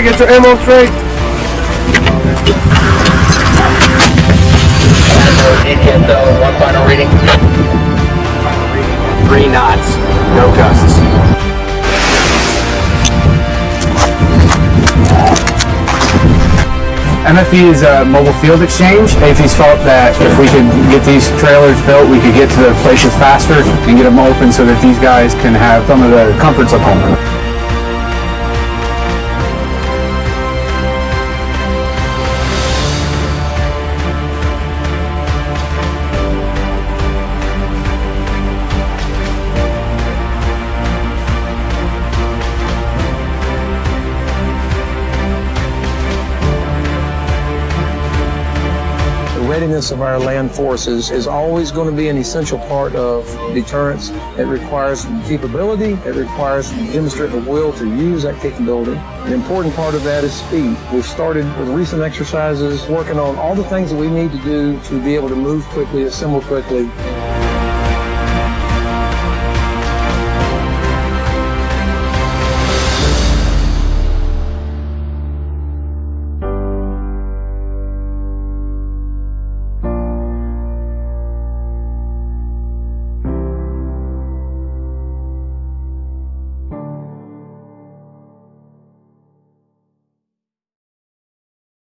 Hey, get your ammo straight. ATSO, one final reading. Three knots, no gusts. MFE is a uh, mobile field exchange. AAFES felt that if we could get these trailers built, we could get to the places faster and get them open so that these guys can have some of the comforts of home. Readiness of our land forces is always going to be an essential part of deterrence. It requires capability. It requires demonstrate the will to use that capability. An important part of that is speed. We've started with recent exercises working on all the things that we need to do to be able to move quickly, assemble quickly,